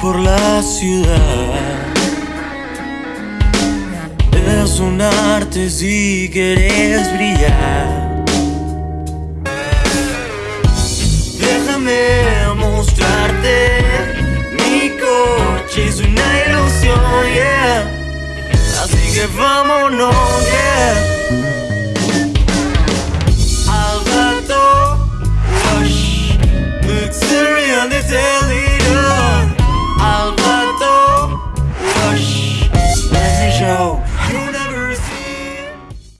por la ciudad. Es un arte si quieres brillar. Déjame mostrarte mi coche es una ilusión, yeah. Así que vámonos, yeah. дождь.